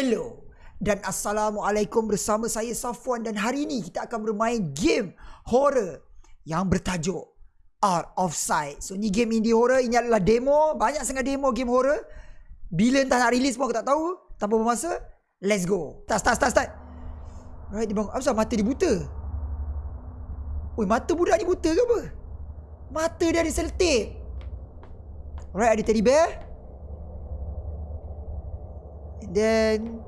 Hello dan Assalamualaikum bersama saya Safwan dan hari ini kita akan bermain game horror yang bertajuk Art of Sight. So ni game indie horror, ini adalah demo, banyak sangat demo game horror. Bila entah nak release pun aku tak tahu. Tanpa bermasa, let's go. Start, start, start, start. Alright, dia bangun. Apa mata dia buta? Oi, mata budak ni buta ke apa? Mata dia ada selotip. Alright, ada teddy bear. Then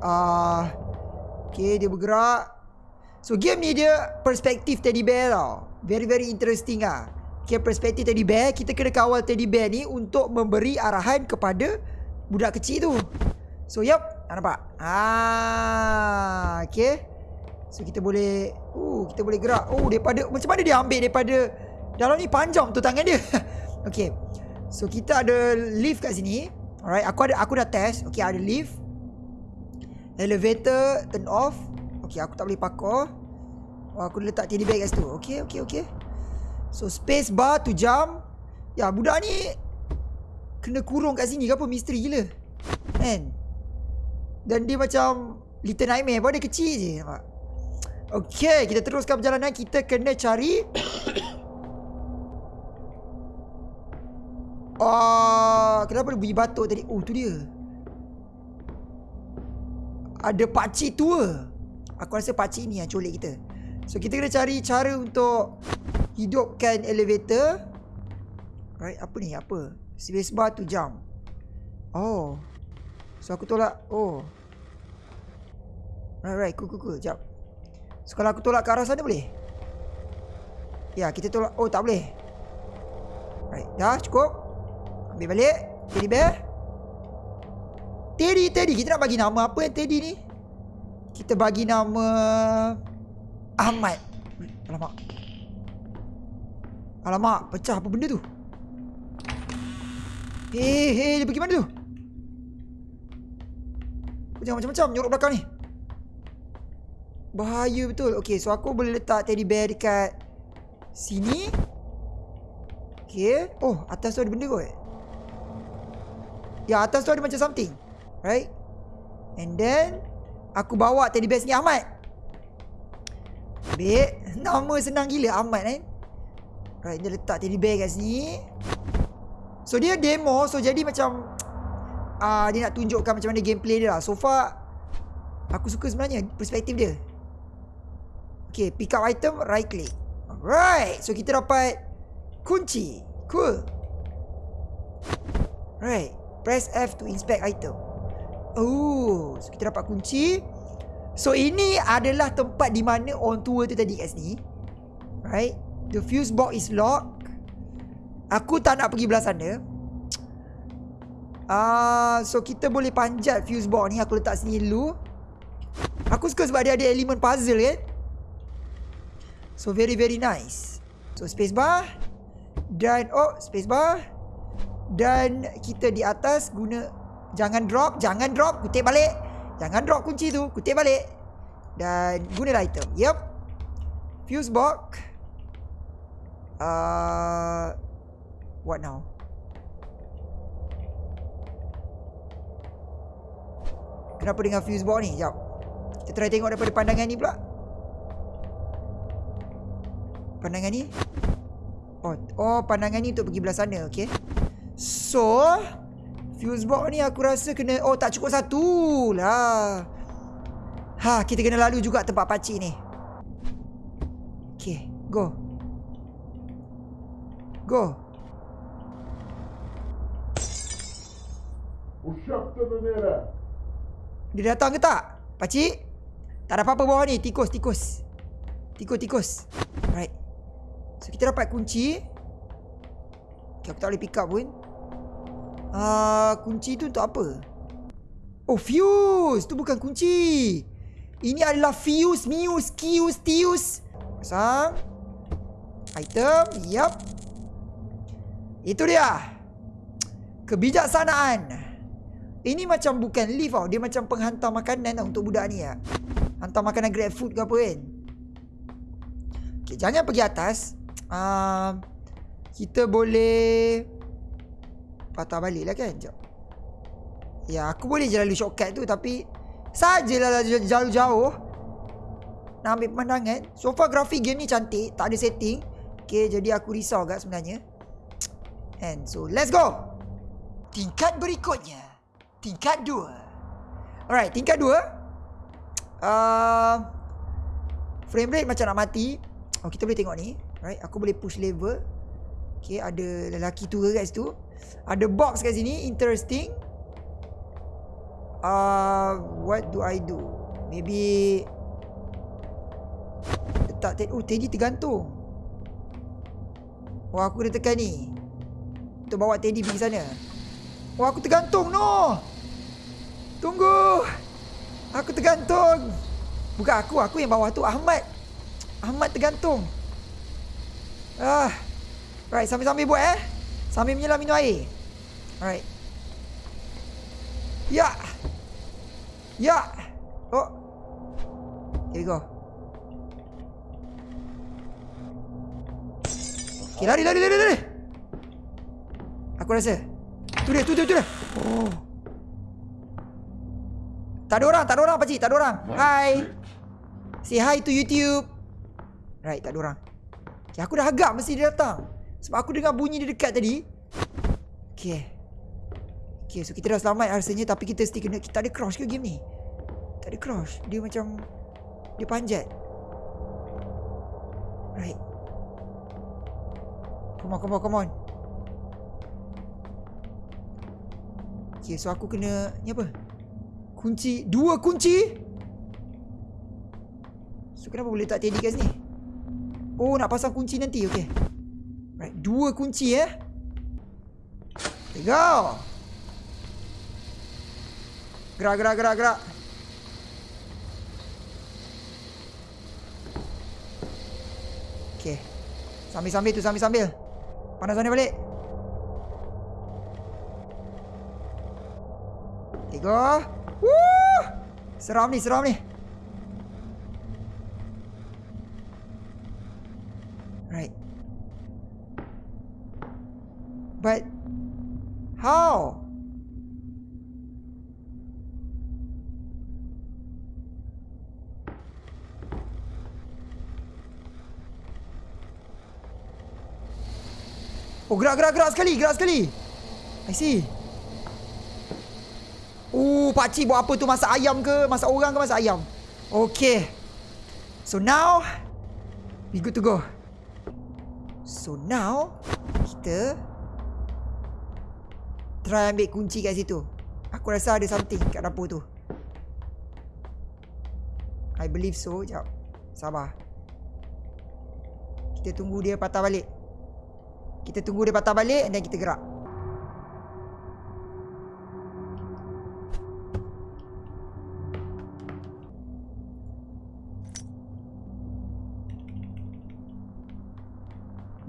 uh, Okay dia bergerak. So game ni dia Perspektif teddy bear tau. Very very interesting ah. Okay perspektif teddy bear Kita kena kawal teddy bear ni Untuk memberi arahan kepada Budak kecil tu. So yup Tak nampak? Ah, Okay. So kita boleh uh, Kita boleh gerak. Oh daripada Macam mana dia ambil daripada Dalam ni? Panjang tu tangan dia. Okay. So kita ada lift kat sini Alright, aku ada aku dah test. Okay, ada lift. Elevator turn off. Okay, aku tak boleh pakar. Oh, aku letak teddy bear kat situ. Okay, okay, okay. So, space bar to jump. Ya, budak ni kena kurung kat sini ke apa? Misteri gila. Kan? Dan dia macam Little Nightmare pun dia kecil je. Nampak? Okay, kita teruskan perjalanan. Kita kena cari Oh, kenapa bunyi batuk tadi? Oh, tu dia. Ada pakcik tua. Aku rasa pakcik ni yang colik kita. So, kita kena cari cara untuk hidupkan elevator. Right, apa ni? Apa? Space bar tu jump. Oh. So, aku tolak. Oh. Right, right. Cool, cool, cool. Sekejap. So, kalau aku tolak ke arah sana boleh? Ya, kita tolak. Oh, tak boleh. Right. Dah, cukup. Ambil balik? Teddy bear? Teddy Teddy Kita nak bagi nama apa yang Teddy ni? Kita bagi nama Ahmad. Alamak. Alamak Pecah apa benda tu? Hei hei Dia pergi mana tu? Jangan macam-macam Nyorok belakang ni. Bahaya betul. Okay so aku boleh letak teddy bear dekat Sini. Okay Oh atas tu ada benda kot Ya atas tu ada macam something Right? And then Aku bawa teddy bear ni Ahmad. Ambil Nama senang gila Ahmad kan Right dia letak teddy bear kat sini. So dia demo So jadi macam uh, Dia nak tunjukkan macam mana gameplay dia lah. So far Aku suka sebenarnya Perspektif dia. Okay pick up item Right click. Alright So kita dapat Kunci. Cool. Right Press F to inspect item. Oh, so kita dapat kunci. So ini adalah tempat di mana orang tua tu tadi kat sini. Right? The fuse box is locked. Aku tak nak pergi belah sana. Ah, uh, so kita boleh panjat fuse box ni aku letak sini dulu. Aku suka sebab dia ada elemen puzzle kan. So very very nice. So space bar dan oh space bar dan kita di atas guna jangan drop, jangan drop, kutip balik. Jangan drop kunci tu, kutip balik. Dan guna item. Yep. Fuse box. Uh, what now? Kenapa dengan fuse box ni? Jap. Kita try tengok daripada pandangan ni pula. Pandangan ni. Oh, oh pandangan ni untuk pergi belah sana, okey. So Fuse box ni aku rasa kena Oh tak cukup satu lah. Ha kita kena lalu juga tempat pakcik ni. Okay Go. Go. Dia datang ke tak? Pakcik? Tak ada apa-apa bawah ni. Tikus tikus. Tikus tikus. Right So kita dapat kunci. Okay aku tak boleh pick up pun Ah, kunci tu untuk apa? Oh, fuse. Tu bukan kunci. Ini adalah fuse, muse, kius, tius. Pasang. Item. Yup. Itu dia. Kebijaksanaan. Ini macam bukan lift tau. Dia macam penghantar makanan tau untuk budak ni ya. Hantar makanan grab food ke apa kan. Okay, jangan pergi atas. Uh, kita boleh patah balik lah kan Sekejap Ya, aku boleh je lalu shortcut tu tapi sajalah jauh-jauh nak ambil pemandangan. So far grafik game ni cantik, tak ada setting. Okay, jadi aku risau agak sebenarnya. And so, let's go! Tingkat berikutnya. Tingkat dua. Alright, tingkat dua. Uh, frame rate macam nak mati. Oh, kita boleh tengok ni. Right, aku boleh push level. Okay, ada lelaki tua kat situ. Ada box kat sini. Interesting. Uh, what do I do? Maybe... Letak Teddy. Oh, Teddy tergantung. Oh, aku kena tekan ni. Untuk bawa Teddy pergi sana. Oh, aku tergantung, no! Tunggu! Aku tergantung! Bukan aku, aku yang bawah tu. Ahmad. Ahmad tergantung. Ah. Right, sambil-sambil buat eh. Sambil menyelam minum air. Alright. Ya. Ya. Oh. Here we go. Okay, lari, lari, lari, lari. Aku rasa. Tu dia, tu dia, tu dia. Oh. Tak ada orang, tak ada orang pakcik, tak ada orang. Hi. Say hi to YouTube. Right, tak ada orang. Okay, aku dah agak mesti dia datang. Sebab aku dengar bunyi dia dekat tadi. Okay. Okay, so kita dah selamat rasanya tapi kita still kena... Kita ada crash ke game ni? Tak ada crash. Dia macam... Dia panjat. Right. Come on, come on, come on. Okay, so aku kena... Ni apa? Kunci. Dua kunci? So, kenapa boleh tak Teddy kat sini? Oh, nak pasang kunci nanti. Okay. Right, dua kunci eh. Go. Gerak, gerak, gerak, gerak. Okay. Sambil-sambil tu, sambil-sambil. Panas sana balik. Tiga. Woo! Seram ni, seram ni. Right. But how? Oh gerak gerak gerak sekali gerak sekali. I see. Oh pakcik buat apa tu? Masak ayam ke? Masak orang ke masak ayam? Okay. So now We good to go. So now Kita Try ambil kunci kat situ Aku rasa ada something kat dapur tu I believe so Sekejap Sabar Kita tunggu dia patah balik kita tunggu dia patah balik dan kita gerak.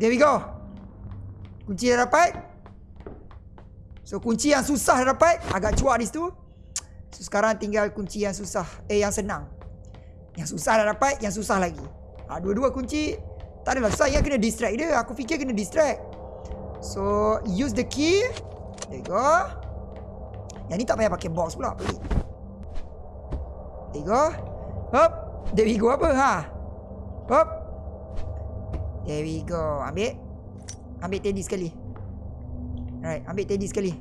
There we go. Kunci dah dapat. So kunci yang susah dapat. Agak cuak di situ. So sekarang tinggal kunci yang susah. Eh yang senang. Yang susah dah dapat. Yang susah lagi. Ha, dua-dua kunci tak adalah saya kena distract dia. Aku fikir kena distract. So, use the key. There go. Yang ni tak payah pakai box pula. Pelik. There go. Hop. There we go apa? Ha. Hop. There we go. Ambil. Ambil teddy sekali. Right. Ambil teddy sekali.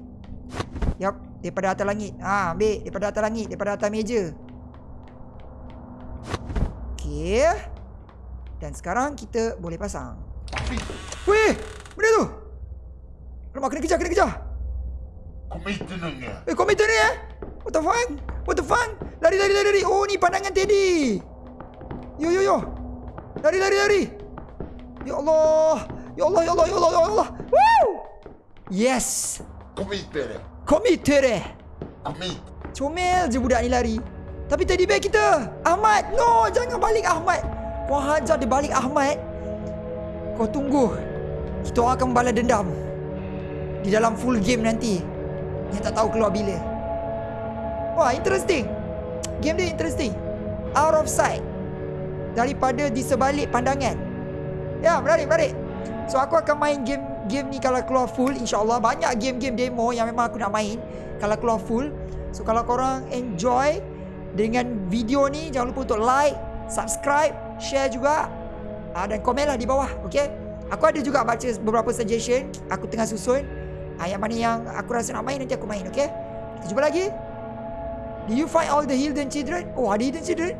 Yup. Daripada atas langit. Ha. Ambil. Daripada atas langit. Daripada atas meja. Okay. Dan sekarang kita boleh pasang. Weh, benda tu. Alamak, kena kejar, kena kejar. Komputer ni. Eh, komputer ni eh. What the fuck? What the fuck? Lari, lari, lari, lari. Oh, ni pandangan Teddy. Yo, yo, yo. Lari, lari, lari. Ya Allah. Ya Allah, ya Allah, ya Allah, ya Allah. Yes. Komputer. Komputer eh. Komit. Comel je budak ni lari. Tapi teddy bear kita. Ahmad. No, jangan balik Ahmad. Kau hajar dia balik Ahmad. Kau tunggu. Kita akan balas dendam. Di dalam full game nanti. Yang tak tahu keluar bila. Wah, interesting. Game dia interesting. Out of sight. Daripada di sebalik pandangan. Ya, menarik, menarik. So, aku akan main game game ni kalau keluar full. InsyaAllah banyak game-game demo yang memang aku nak main. Kalau keluar full. So kalau korang enjoy dengan video ni jangan lupa untuk like, subscribe, share juga uh, dan komen lah di bawah, okay? Aku ada juga baca beberapa suggestion aku tengah susun. Uh, yang mana yang aku rasa nak main nanti aku main, okay? Kita jumpa lagi. Do you find all the hidden children? Oh, ada hidden children.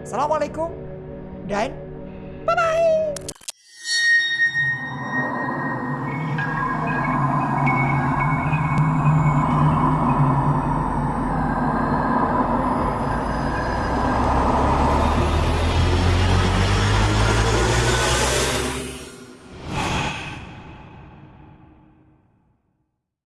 Assalamualaikum. Dan bye-bye.